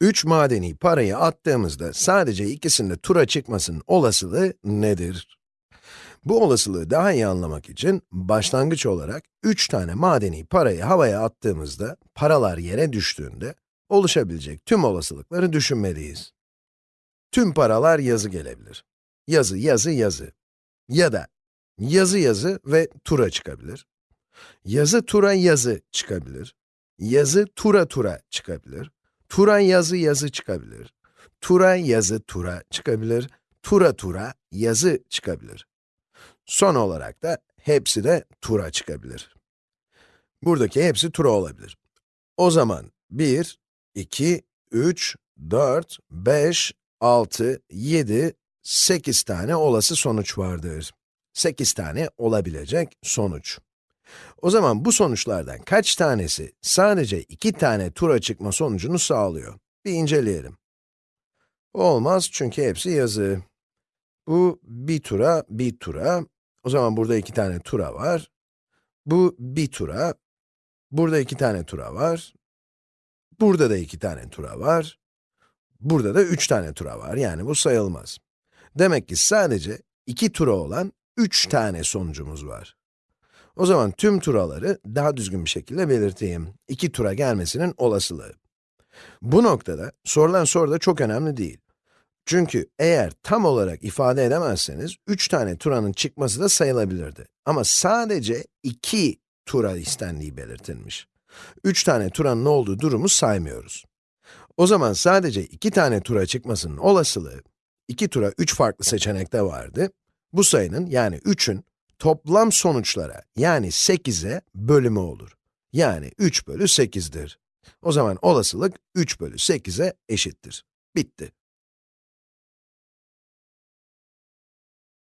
3 madeni parayı attığımızda sadece ikisinde tura çıkmasının olasılığı nedir? Bu olasılığı daha iyi anlamak için başlangıç olarak 3 tane madeni parayı havaya attığımızda, paralar yere düştüğünde oluşabilecek tüm olasılıkları düşünmeliyiz. Tüm paralar yazı gelebilir. Yazı, yazı, yazı. Ya da yazı, yazı ve tura çıkabilir. Yazı, tura, yazı çıkabilir. Yazı, tura, tura çıkabilir. Tura, yazı, yazı çıkabilir. Tura, yazı, tura çıkabilir. Tura, tura, yazı çıkabilir. Son olarak da hepsi de tura çıkabilir. Buradaki hepsi tura olabilir. O zaman 1, 2, 3, 4, 5, 6, 7, 8 tane olası sonuç vardır. 8 tane olabilecek sonuç. O zaman bu sonuçlardan kaç tanesi sadece 2 tane tura çıkma sonucunu sağlıyor? Bir inceleyelim. Olmaz çünkü hepsi yazı. Bu bir tura, bir tura. O zaman burada iki tane tura var. Bu bir tura. Burada iki tane tura var. Burada da iki tane tura var. Burada da üç tane tura var. Yani bu sayılmaz. Demek ki sadece iki tura olan üç tane sonucumuz var. O zaman tüm turaları daha düzgün bir şekilde belirteyim. İki tura gelmesinin olasılığı. Bu noktada sorulan soru da çok önemli değil. Çünkü eğer tam olarak ifade edemezseniz, 3 tane turanın çıkması da sayılabilirdi. Ama sadece 2 tura istendiği belirtilmiş. 3 tane turanın olduğu durumu saymıyoruz. O zaman sadece 2 tane tura çıkmasının olasılığı, 2 tura 3 farklı seçenekte vardı. Bu sayının yani 3'ün toplam sonuçlara yani 8'e bölümü olur. Yani 3 bölü 8'dir. O zaman olasılık 3 bölü 8'e eşittir. Bitti.